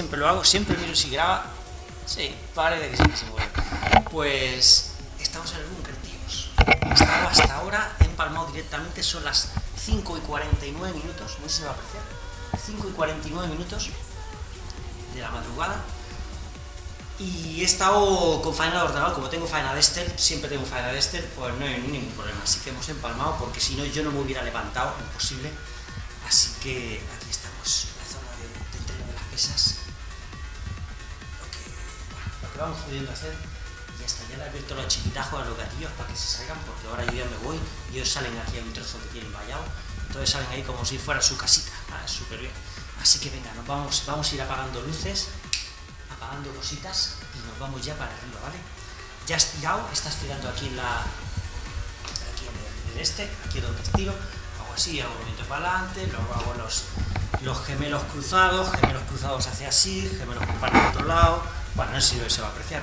siempre lo hago? Siempre miro si graba. Sí, parece que se mueve. Pues estamos en el búnker, tíos. Estamos hasta ahora empalmado directamente, son las 5 y 49 minutos, no sé si va a apreciar. 5 y 49 minutos de la madrugada. Y he estado con faena de ordenador, como tengo faena de Estel, siempre tengo faena de Estel, pues no hay ningún problema. Así que hemos empalmado, porque si no yo no me hubiera levantado, imposible. Así que aquí estamos, en la zona de, de entreno de las pesas. Vamos pudiendo hacer. Y hasta ya le he abierto los chiquitajos a los gatillos para que se salgan, porque ahora yo ya me voy y ellos salen aquí a un trozo que tienen vallado. Entonces salen ahí como si fuera su casita, ah, súper bien. Así que venga, nos vamos, vamos a ir apagando luces apagando cositas y nos vamos ya para arriba, ¿vale? Ya has tirado, estás tirando aquí en la... aquí en el este, aquí donde estiro, hago así, hago movimiento para adelante, luego hago los, los gemelos cruzados, gemelos cruzados hacia así, gemelos para el otro lado, bueno, no sé si se va a apreciar.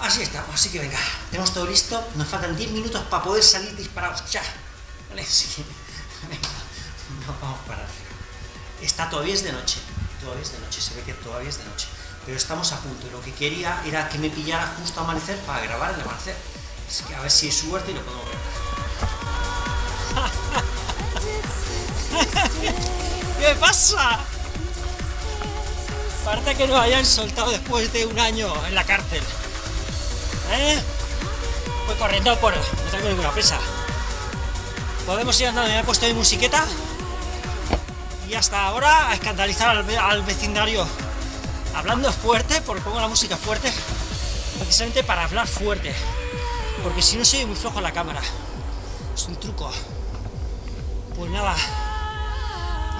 Así estamos, así que venga, tenemos todo listo, nos faltan 10 minutos para poder salir disparados ya, ¿vale? Sí. Venga, nos vamos para arriba. Está todavía es de noche, todavía es de noche, se ve que todavía es de noche pero estamos a punto. Lo que quería era que me pillara justo amanecer para grabar el amanecer. Así que a ver si es suerte y lo podemos grabar. ¿Qué pasa? Parece que nos hayan soltado después de un año en la cárcel. ¿Eh? Corriendo por... no tengo ninguna presa. Podemos ir andando, me he puesto mi musiqueta. Y hasta ahora a escandalizar al, al vecindario hablando fuerte, porque pongo la música fuerte, precisamente para hablar fuerte, porque si no soy muy flojo en la cámara. Es un truco. Pues nada,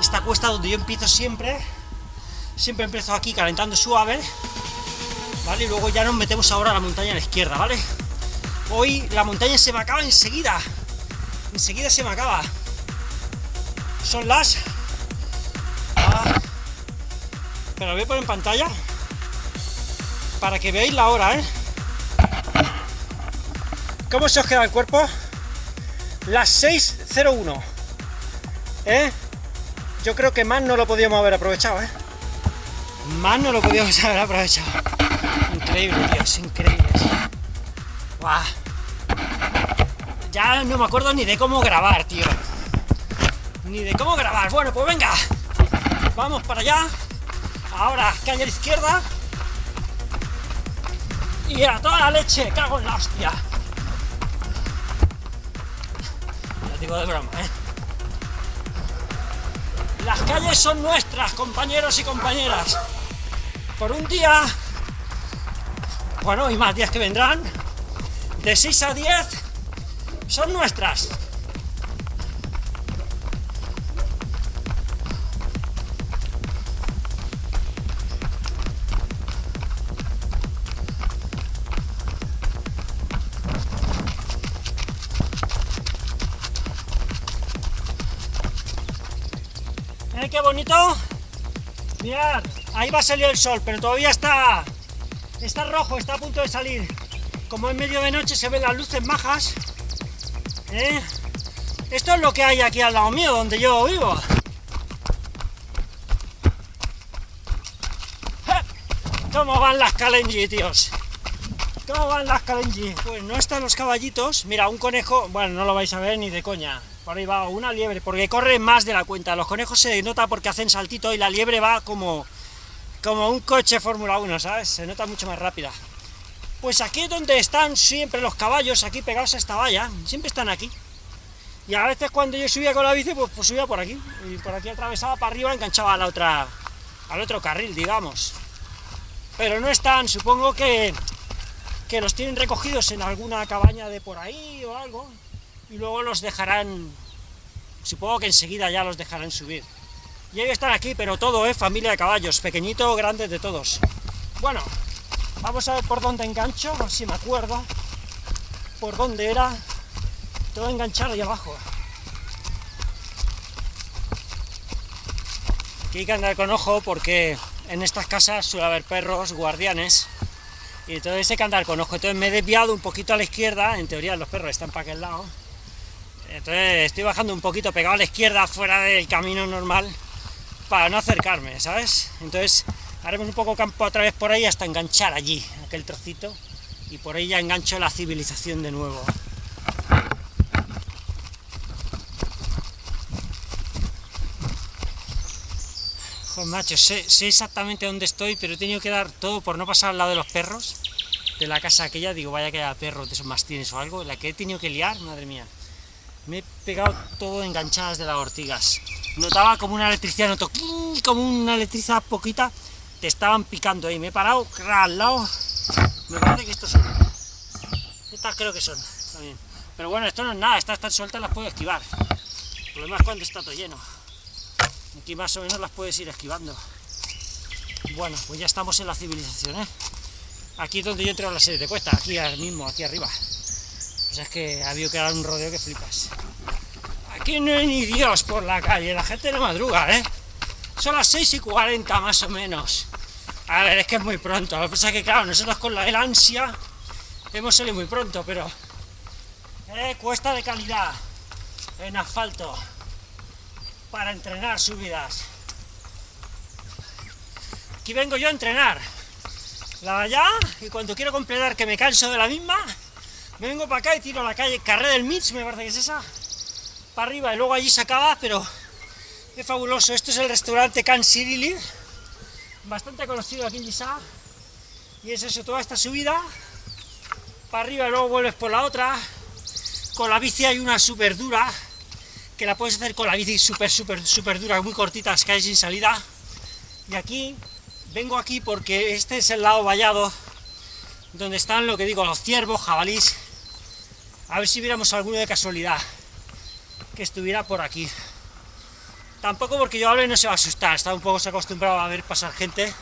esta cuesta donde yo empiezo siempre, siempre empiezo aquí calentando suave, ¿vale? Y luego ya nos metemos ahora a la montaña a la izquierda, ¿vale? Hoy la montaña se me acaba enseguida, enseguida se me acaba. Son las... Ah, pero voy a poner en pantalla para que veáis la hora, ¿eh? ¿Cómo se os queda el cuerpo? Las 6.01 ¿eh? Yo creo que más no lo podíamos haber aprovechado, ¿eh? Más no lo podíamos haber aprovechado Increíble, tío, increíble ¡Guau! Ya no me acuerdo ni de cómo grabar, tío Ni de cómo grabar Bueno, pues venga Vamos para allá Ahora, calle a la izquierda. Y a toda la leche, cago en la hostia. Lo digo de broma, ¿eh? Las calles son nuestras, compañeros y compañeras. Por un día, bueno, y más días que vendrán, de 6 a 10, son nuestras. ¿Eh, qué bonito? Mirad, ahí va a salir el sol, pero todavía está, está rojo, está a punto de salir. Como en medio de noche se ven las luces majas. ¿eh? Esto es lo que hay aquí al lado mío, donde yo vivo. ¿Cómo van las Kalenji, tíos? ¿Cómo van las Kalenji? Pues no están los caballitos. Mira, un conejo, bueno, no lo vais a ver ni de coña. Por ahí va una liebre, porque corre más de la cuenta. Los conejos se nota porque hacen saltito y la liebre va como, como un coche Fórmula 1, ¿sabes? Se nota mucho más rápida. Pues aquí es donde están siempre los caballos, aquí pegados a esta valla, siempre están aquí. Y a veces cuando yo subía con la bici, pues, pues subía por aquí. Y por aquí atravesaba para arriba, enganchaba a la otra, al otro carril, digamos. Pero no están, supongo que, que los tienen recogidos en alguna cabaña de por ahí o algo y luego los dejarán, supongo que enseguida ya los dejarán subir. Y ellos están aquí, pero todo, ¿eh? Familia de caballos, pequeñito, grande, de todos. Bueno, vamos a ver por dónde engancho, a ver si me acuerdo, por dónde era, todo enganchado ahí abajo. Aquí hay que andar con ojo porque en estas casas suele haber perros, guardianes, y entonces hay que andar con ojo. Entonces me he desviado un poquito a la izquierda, en teoría los perros están para aquel lado, Entonces estoy bajando un poquito pegado a la izquierda, fuera del camino normal, para no acercarme, ¿sabes? Entonces haremos un poco campo otra vez por ahí hasta enganchar allí, aquel trocito, y por ahí ya engancho la civilización de nuevo. Joder, macho, sé, sé exactamente dónde estoy, pero he tenido que dar todo por no pasar al lado de los perros, de la casa aquella, digo, vaya que haya perros de esos mastines o algo, la que he tenido que liar, madre mía. Me he pegado todo enganchadas de las ortigas. Notaba como una electricidad, noto como una electricidad poquita, te estaban picando ahí. Me he parado al lado, me parece que estos son. Estas creo que son, también. Pero bueno, esto no es nada, estas están sueltas, las puedo esquivar. El problema es cuando está todo lleno. Aquí más o menos las puedes ir esquivando. Bueno, pues ya estamos en la civilización, ¿eh? Aquí es donde yo entro a la serie de cuesta, aquí mismo, aquí arriba. O sea, es que ha habido que dar un rodeo que flipas. Aquí no hay ni Dios por la calle, la gente no madruga, ¿eh? Son las 6 y 40 más o menos. A ver, es que es muy pronto. Lo que pasa es que, claro, nosotros con la, el ansia hemos salido muy pronto, pero... Eh, cuesta de calidad en asfalto para entrenar subidas. Aquí vengo yo a entrenar. La allá, y cuando quiero completar que me canso de la misma, me vengo para acá y tiro a la calle Carrera del Mitch, me parece que es esa, arriba, y luego allí se acaba, pero es fabuloso. Esto es el restaurante Can City bastante conocido aquí en Gisá, y es eso, toda esta subida, para arriba y luego vuelves por la otra, con la bici hay una súper dura, que la puedes hacer con la bici súper, súper, súper dura, muy cortita, que hay sin salida, y aquí vengo aquí porque este es el lado vallado donde están, lo que digo, los ciervos, jabalís. A ver si viéramos alguno de casualidad que estuviera por aquí. Tampoco porque yo hable no se va a asustar, está un poco acostumbrado a ver pasar gente.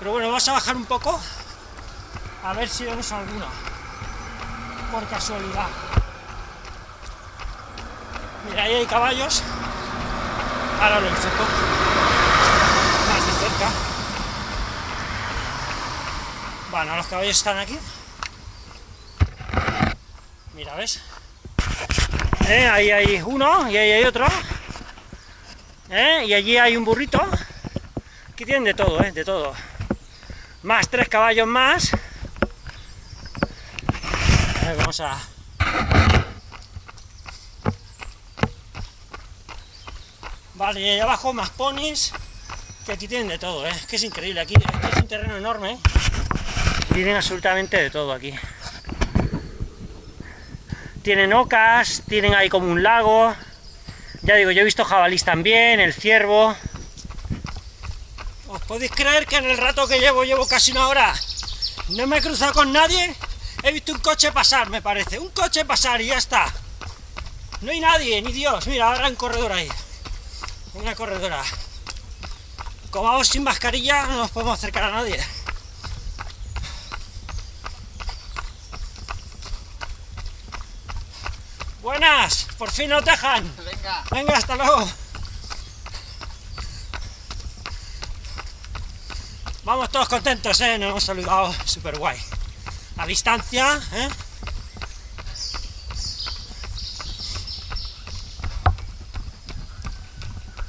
Pero bueno, vamos a bajar un poco a ver si vemos alguno. Por casualidad. Mira, ahí hay caballos. Ahora lo enfoco. Más de cerca. Bueno, los caballos están aquí. Mira, ¿ves? ¿Eh? Ahí hay uno y ahí hay otro. ¿Eh? Y allí hay un burrito. Aquí tienen de todo, ¿eh? De todo. Más tres caballos más. A ver, vamos a... Vale, y ahí abajo más ponis, que aquí tienen de todo, ¿eh? Que es increíble, aquí es un terreno enorme, tienen absolutamente de todo aquí. Tienen ocas, tienen ahí como un lago, ya digo, yo he visto jabalís también, el ciervo. ¿Os podéis creer que en el rato que llevo, llevo casi una hora, no me he cruzado con nadie? He visto un coche pasar, me parece, un coche pasar y ya está. No hay nadie, ni Dios, mira, ahora un corredor ahí una corredora. Como vamos sin mascarilla, no nos podemos acercar a nadie. Buenas, por fin nos dejan. Venga. Venga, hasta luego. Vamos todos contentos, ¿eh? Nos hemos saludado súper guay. A distancia, ¿eh?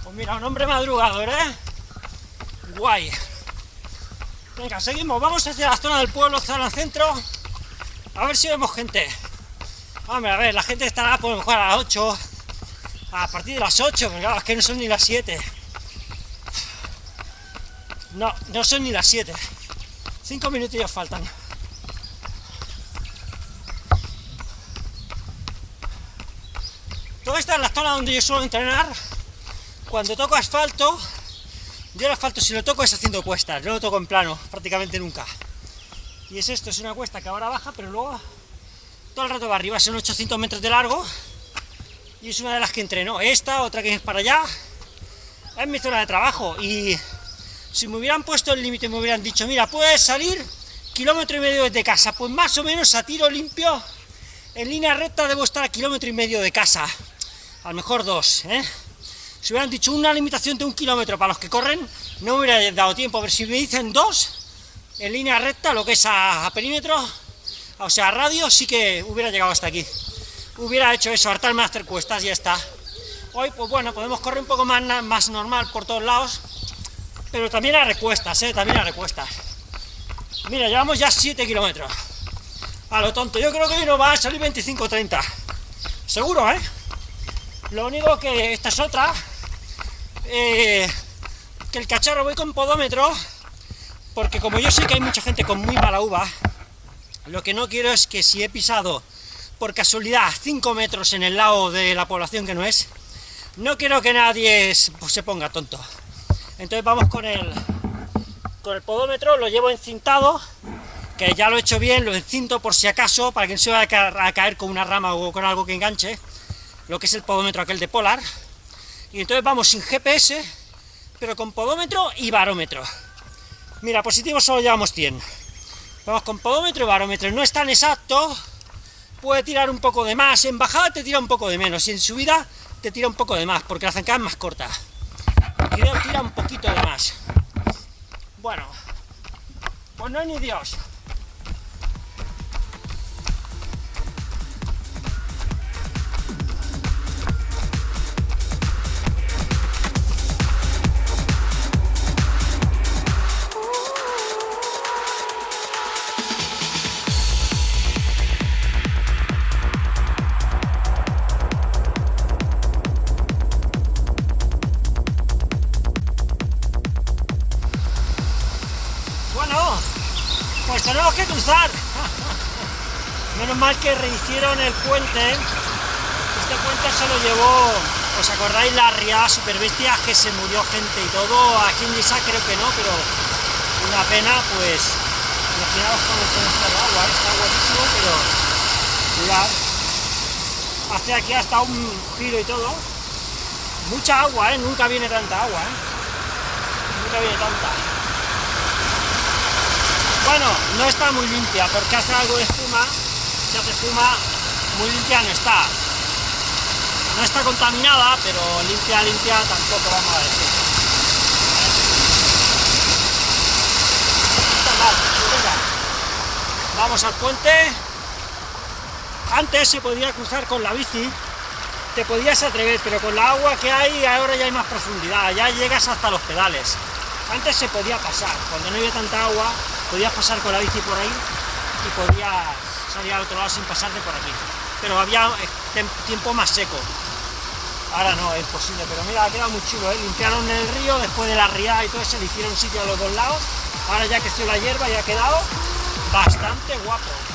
Pues mira, un hombre madrugador, ¿eh? Guay. Venga, seguimos, vamos hacia la zona del pueblo, zona centro, a ver si vemos gente. Hombre, a ver, la gente estará por mejor a las 8, a partir de las 8, porque claro, es que no son ni las 7. No, no son ni las 7. Cinco minutos ya faltan. Toda esta es la zona donde yo suelo entrenar. Cuando toco asfalto, yo el asfalto si lo toco es haciendo cuestas, no lo toco en plano, prácticamente nunca. Y es esto, es una cuesta que ahora baja, pero luego todo el rato va arriba, son 800 metros de largo, y es una de las que entreno. Esta, otra que es para allá, es mi zona de trabajo, y si me hubieran puesto el límite, me hubieran dicho, mira, puedes salir kilómetro y medio desde casa, pues más o menos a tiro limpio, en línea recta debo estar a kilómetro y medio de casa, a lo mejor dos, ¿eh? Si hubieran dicho una limitación de un kilómetro para los que corren, no me hubiera dado tiempo, pero si me dicen dos, en línea recta, lo que es a, a perímetro, o sea, radio, sí que hubiera llegado hasta aquí. hubiera hecho eso, hartarme a hacer cuestas y ya está. Hoy, pues bueno, podemos correr un poco más, más normal por todos lados, pero también a recuestas, ¿eh? También a recuestas. Mira, llevamos ya 7 kilómetros. A lo tonto, yo creo que hoy nos va a salir 25-30. Seguro, ¿eh? Lo único que esta es otra, eh, que el cacharro voy con podómetro, porque como yo sé que hay mucha gente con muy mala uva, lo que no quiero es que si he pisado por casualidad 5 metros en el lado de la población que no es, no quiero que nadie pues, se ponga tonto. Entonces vamos con el, con el podómetro, lo llevo encintado, que ya lo he hecho bien, lo encinto por si acaso, para que no se vaya a caer con una rama o con algo que enganche, lo que es el podómetro aquel de Polar, y entonces vamos sin GPS, pero con podómetro y barómetro. Mira, positivo solo llevamos 100. Vamos con podómetro y barómetro, no es tan exacto, puede tirar un poco de más, en bajada te tira un poco de menos, y en subida te tira un poco de más, porque la zancada es más corta. Tira un poquito de más. Bueno, pues no hay ni Dios. Que rehicieron el puente. Este puente se lo llevó, ¿os acordáis la riada super bestia que se murió gente y todo? Aquí en Lisa creo que no, pero una pena, pues imaginaos cómo está el agua, está guapísimo, pero mirad, hace aquí hasta un giro y todo. Mucha agua, ¿eh? Nunca viene tanta agua, ¿eh? Nunca viene tanta. Bueno, no está muy limpia, porque hace algo de espuma, hace muy limpia no está. No está contaminada, pero limpia, limpia tampoco vamos a decir. Vamos al puente. Antes se podía cruzar con la bici, te podías atrever, pero con la agua que hay ahora ya hay más profundidad, ya llegas hasta los pedales. Antes se podía pasar, cuando no había tanta agua, podías pasar con la bici por ahí y podías salir al otro lado sin pasarte por aquí. Pero había eh, tiempo más seco. Ahora no, es posible, pero mira, ha quedado muy chulo, ¿eh? Limpiaron el río después de la riada y todo eso, le hicieron sitio a los dos lados. Ahora ya que estoy la hierba ya ha quedado bastante guapo.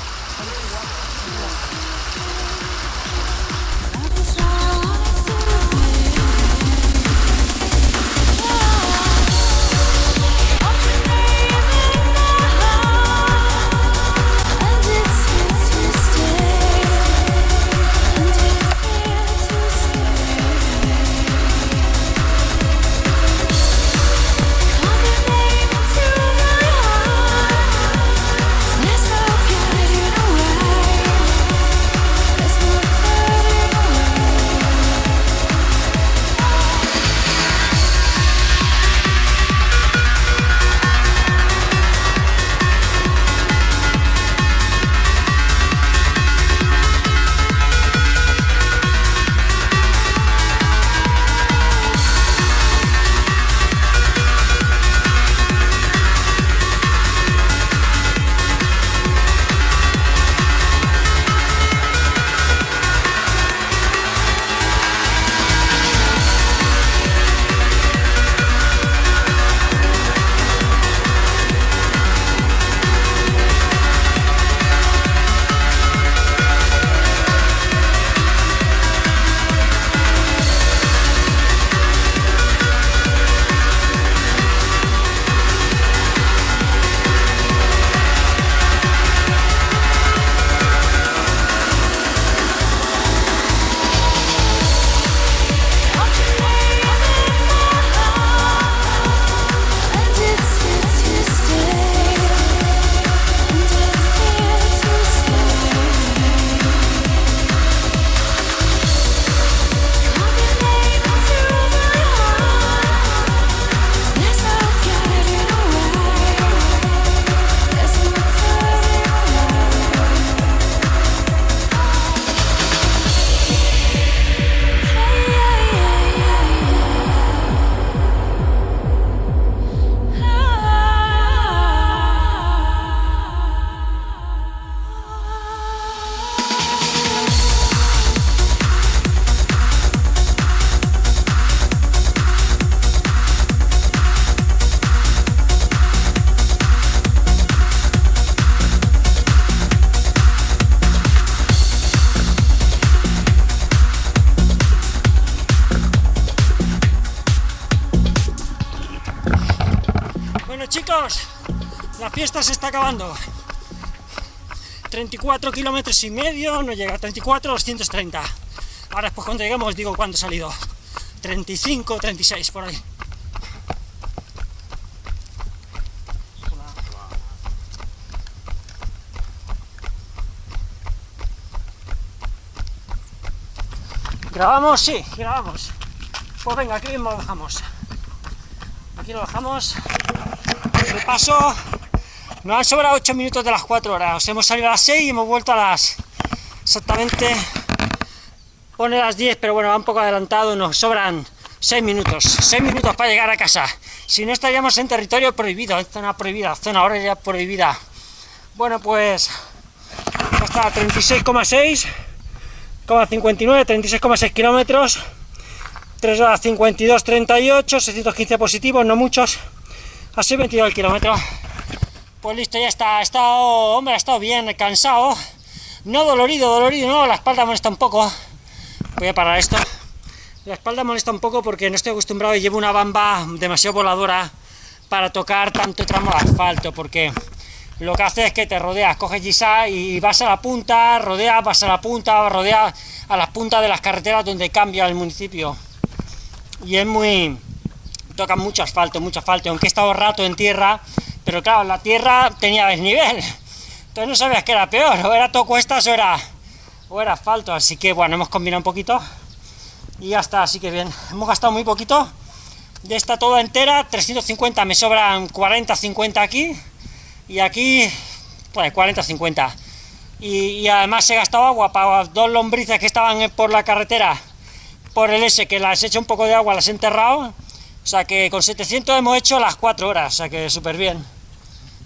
Se está acabando. 34 kilómetros y medio, no llega a 34, 230. Ahora después cuando lleguemos os digo cuándo he salido. 35, 36, por ahí. ¿Grabamos? Sí, grabamos. Pues venga, aquí mismo lo dejamos. Aquí lo dejamos. De paso, nos han sobrado 8 minutos de las 4 horas. Hemos salido a las 6 y hemos vuelto a las... Exactamente... Pone las 10, pero bueno, va un poco adelantado. Nos sobran 6 minutos. 6 minutos para llegar a casa. Si no estaríamos en territorio prohibido, en zona prohibida, zona ahora ya prohibida. Bueno, pues... Hasta 36,6 59, 36,6 kilómetros, 3 horas 52, 38, 615 positivos, no muchos, así 22 el kilómetro. Pues listo, ya está, ha estado, hombre, ha estado bien, cansado, no dolorido, dolorido, no, la espalda molesta un poco, voy a parar esto, la espalda molesta un poco porque no estoy acostumbrado y llevo una bamba demasiado voladora para tocar tanto tramo de asfalto, porque lo que hace es que te rodeas, coges Gisa y vas a la punta, rodeas, vas a la punta, rodeas a las puntas de las carreteras donde cambia el municipio. Y es muy... toca mucho asfalto, mucho asfalto, aunque he estado rato en tierra, pero claro, la tierra tenía desnivel, entonces no sabías que era peor, o era todo cuestas o era, o era asfalto, así que bueno, hemos combinado un poquito y ya está, así que bien, hemos gastado muy poquito, de esta toda entera, 350, me sobran 40, 50 aquí, y aquí pues 40-50 y, además he gastado agua para dos lombrices que estaban por la carretera por el S que las he hecho un poco de agua, las he enterrado o sea que con 700 hemos hecho las 4 horas, o sea que súper bien.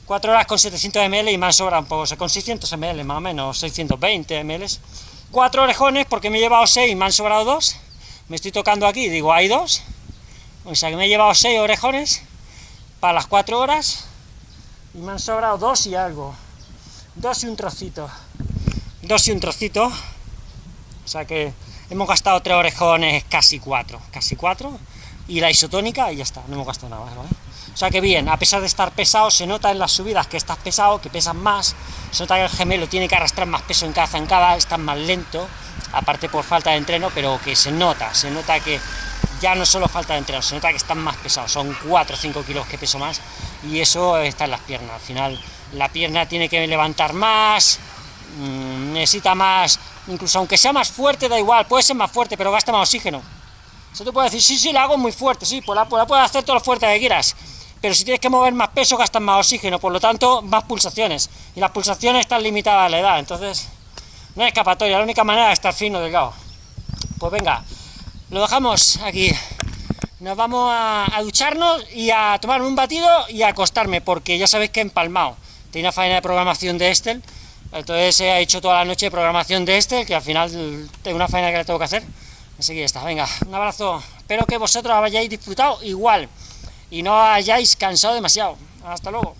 4 horas con 700 ml y más sobra un poco, o sea con 600 ml más o menos, 620 ml 4 orejones porque me he llevado 6 y me han sobrado 2 me estoy tocando aquí, digo hay 2 o sea que me he llevado 6 orejones para las 4 horas y me han sobrado dos y algo, dos y un trocito, dos y un trocito, o sea que hemos gastado tres orejones, casi cuatro, casi cuatro, y la isotónica y ya está, no hemos gastado nada ¿vale? O sea que bien, a pesar de estar pesado, se nota en las subidas que estás pesado, que pesas más, se nota que el gemelo tiene que arrastrar más peso en cada zancada, estás más lento, aparte por falta de entreno, pero que se nota, se nota que ya no solo falta de entreno, se nota que están más pesados, son 4 o 5 kilos que peso más, y eso está en las piernas, al final la pierna tiene que levantar más, mmm, necesita más, incluso aunque sea más fuerte, da igual, puede ser más fuerte, pero gasta más oxígeno. Eso te puede decir, sí, sí, la hago muy fuerte, sí, pues la, pues la puedes hacer todo lo fuerte que quieras, pero si tienes que mover más peso, gastas más oxígeno, por lo tanto, más pulsaciones, y las pulsaciones están limitadas a la edad, entonces, no hay escapatoria, la única manera es estar fino, delgado. Pues venga, lo dejamos aquí. Nos vamos a, ducharnos y a tomar un batido y a acostarme, porque ya sabéis que he empalmado. Tenía una faena de programación de Estel, entonces he hecho toda la noche de programación de Estel, que al final tengo una faena que le tengo que hacer. Así que está, venga, un abrazo. Espero que vosotros hayáis disfrutado igual y no hayáis cansado demasiado. Hasta luego.